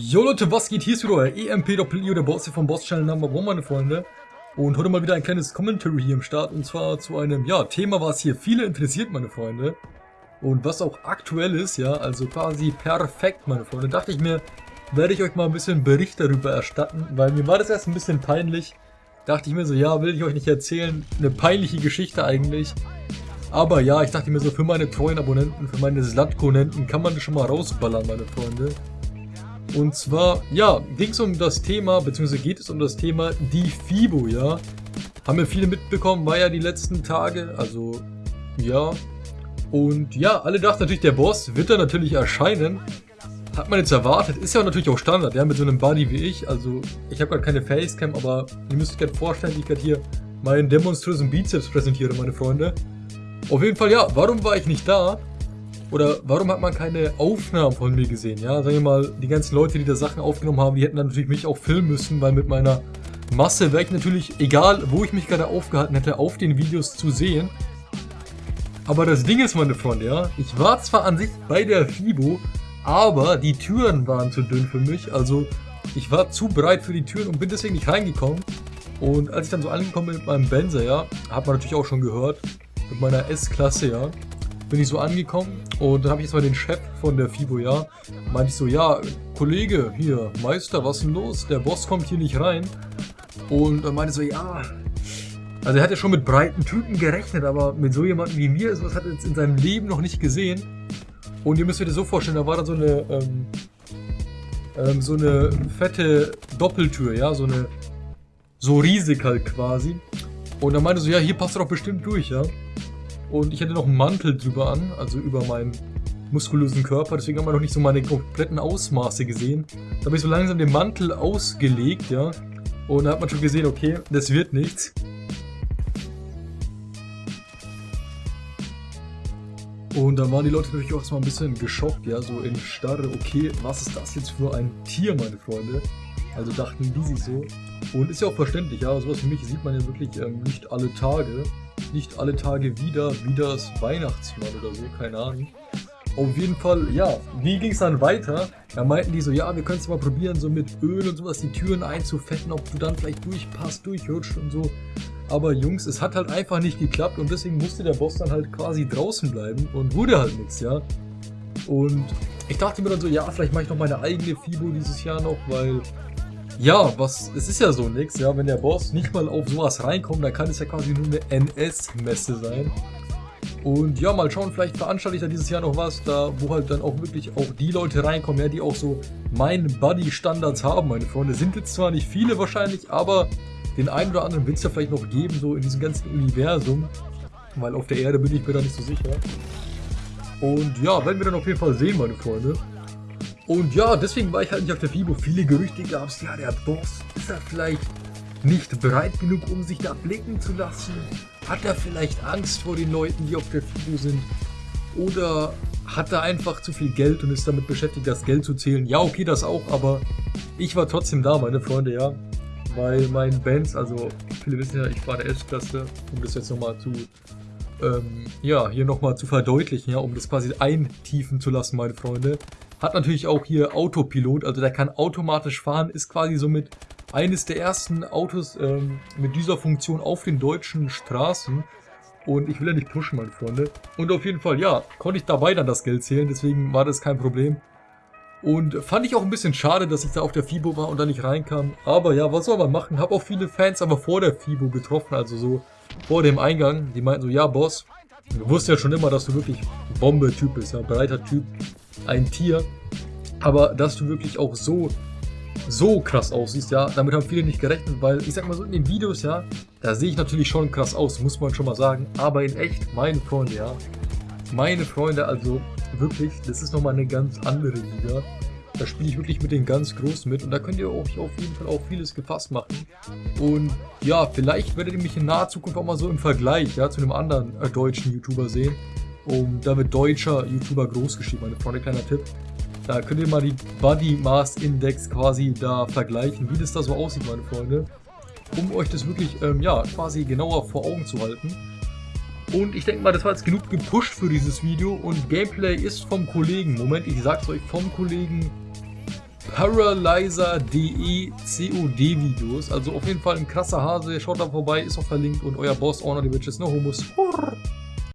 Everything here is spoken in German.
Jo Leute, was geht? Hier ist wieder euer EMP-Doppel-IO, der Boss hier vom Boss-Channel Number One, meine Freunde. Und heute mal wieder ein kleines Commentary hier im Start, und zwar zu einem, ja, Thema, was hier viele interessiert, meine Freunde. Und was auch aktuell ist, ja, also quasi perfekt, meine Freunde. Dachte ich mir, werde ich euch mal ein bisschen Bericht darüber erstatten, weil mir war das erst ein bisschen peinlich. Dachte ich mir so, ja, will ich euch nicht erzählen, eine peinliche Geschichte eigentlich. Aber ja, ich dachte mir so, für meine treuen Abonnenten, für meine Slatkonenten kann man das schon mal rausballern, meine Freunde. Und zwar, ja, ging es um das Thema, beziehungsweise geht es um das Thema die FIBO, ja. Haben wir viele mitbekommen, war ja die letzten Tage, also, ja. Und ja, alle dachten natürlich, der Boss wird da natürlich erscheinen. Hat man jetzt erwartet, ist ja natürlich auch Standard, ja, mit so einem Buddy wie ich. Also, ich habe gerade keine Facecam, aber ihr müsst euch gerade vorstellen, ich gerade hier meinen demonströsen Bizeps präsentiere, meine Freunde. Auf jeden Fall, ja, warum war ich nicht da? Oder warum hat man keine Aufnahmen von mir gesehen? Ja, sagen wir mal, die ganzen Leute, die da Sachen aufgenommen haben, die hätten dann natürlich mich auch filmen müssen, weil mit meiner Masse wäre ich natürlich, egal wo ich mich gerade aufgehalten hätte, auf den Videos zu sehen. Aber das Ding ist, meine Freunde, ja, ich war zwar an sich bei der FIBO, aber die Türen waren zu dünn für mich, also ich war zu breit für die Türen und bin deswegen nicht reingekommen. Und als ich dann so angekommen bin mit meinem Benzer, ja, hat man natürlich auch schon gehört, mit meiner S-Klasse, ja, bin ich so angekommen und dann habe ich jetzt mal den Chef von der FIBO, ja, meinte ich so, ja, Kollege, hier, Meister, was ist denn los? Der Boss kommt hier nicht rein. Und dann meinte so, ja, also er hat ja schon mit breiten Typen gerechnet, aber mit so jemandem wie mir, sowas hat er jetzt in seinem Leben noch nicht gesehen. Und ihr müsst euch das so vorstellen, da war dann so eine, ähm, ähm, so eine fette Doppeltür, ja, so eine, so riesig halt quasi. Und dann meinte so, ja, hier passt er doch bestimmt durch, ja. Und ich hatte noch einen Mantel drüber an, also über meinen muskulösen Körper. Deswegen haben wir noch nicht so meine kompletten Ausmaße gesehen. Da habe ich so langsam den Mantel ausgelegt, ja. Und da hat man schon gesehen, okay, das wird nichts. Und dann waren die Leute natürlich auch erstmal ein bisschen geschockt, ja, so in Starre, okay, was ist das jetzt für ein Tier, meine Freunde? Also dachten die sich so. Und ist ja auch verständlich, ja, sowas wie mich sieht man ja wirklich ähm, nicht alle Tage nicht alle Tage wieder, wie das Weihnachtsmann oder so, keine Ahnung. Auf jeden Fall, ja, wie ging es dann weiter? Da meinten die so, ja, wir können es mal probieren, so mit Öl und sowas die Türen einzufetten, ob du dann vielleicht durchpasst, durchrutscht und so. Aber Jungs, es hat halt einfach nicht geklappt und deswegen musste der Boss dann halt quasi draußen bleiben und wurde halt nichts, ja. Und ich dachte mir dann so, ja, vielleicht mache ich noch meine eigene FIBO dieses Jahr noch, weil ja, was, es ist ja so nix, ja, wenn der Boss nicht mal auf sowas reinkommt, dann kann es ja quasi nur eine NS-Messe sein. Und ja, mal schauen, vielleicht veranstalte ich da dieses Jahr noch was, da wo halt dann auch wirklich auch die Leute reinkommen, ja, die auch so meinen Buddy-Standards haben, meine Freunde. Sind jetzt zwar nicht viele wahrscheinlich, aber den einen oder anderen wird es ja vielleicht noch geben, so in diesem ganzen Universum. Weil auf der Erde bin ich mir da nicht so sicher. Und ja, werden wir dann auf jeden Fall sehen, meine Freunde. Und ja, deswegen war ich halt nicht auf der FIBO. Viele Gerüchte gab es, ja, der Boss, ist er vielleicht nicht bereit genug, um sich da blicken zu lassen? Hat er vielleicht Angst vor den Leuten, die auf der FIBO sind? Oder hat er einfach zu viel Geld und ist damit beschäftigt, das Geld zu zählen? Ja, okay, das auch, aber ich war trotzdem da, meine Freunde, ja. Weil mein Benz, also viele wissen ja, ich fahre der S-Klasse, um das jetzt nochmal zu, ähm, ja, hier nochmal zu verdeutlichen, ja, um das quasi eintiefen zu lassen, meine Freunde. Hat natürlich auch hier Autopilot, also der kann automatisch fahren, ist quasi somit eines der ersten Autos ähm, mit dieser Funktion auf den deutschen Straßen. Und ich will ja nicht pushen, meine Freunde. Und auf jeden Fall, ja, konnte ich dabei dann das Geld zählen, deswegen war das kein Problem. Und fand ich auch ein bisschen schade, dass ich da auf der FIBO war und da nicht reinkam. Aber ja, was soll man machen? Hab auch viele Fans aber vor der FIBO getroffen, also so vor dem Eingang. Die meinten so, ja Boss, du wusstest ja schon immer, dass du wirklich Bombe-Typ bist, ja, breiter Typ ein Tier. Aber dass du wirklich auch so, so krass aussiehst, ja, damit haben viele nicht gerechnet, weil ich sag mal so in den Videos, ja, da sehe ich natürlich schon krass aus, muss man schon mal sagen. Aber in echt, meine Freunde, ja, meine Freunde, also wirklich, das ist nochmal eine ganz andere Liga. Da spiele ich wirklich mit den ganz Großen mit und da könnt ihr euch auf jeden Fall auch vieles gefasst machen. Und ja, vielleicht werdet ihr mich in naher Zukunft auch mal so im Vergleich ja, zu einem anderen äh, deutschen YouTuber sehen. Und da wird deutscher YouTuber groß geschrieben, meine Freunde, kleiner Tipp. Da könnt ihr mal die Body Mass Index quasi da vergleichen, wie das da so aussieht, meine Freunde. Um euch das wirklich, ähm, ja, quasi genauer vor Augen zu halten. Und ich denke mal, das war jetzt genug gepusht für dieses Video. Und Gameplay ist vom Kollegen, Moment, ich sag's euch, vom Kollegen Paralyzer.de COD-Videos. Also auf jeden Fall ein krasser Hase. Schaut da vorbei, ist auch verlinkt. Und euer Boss, Honor die Bitches, no. Hurr.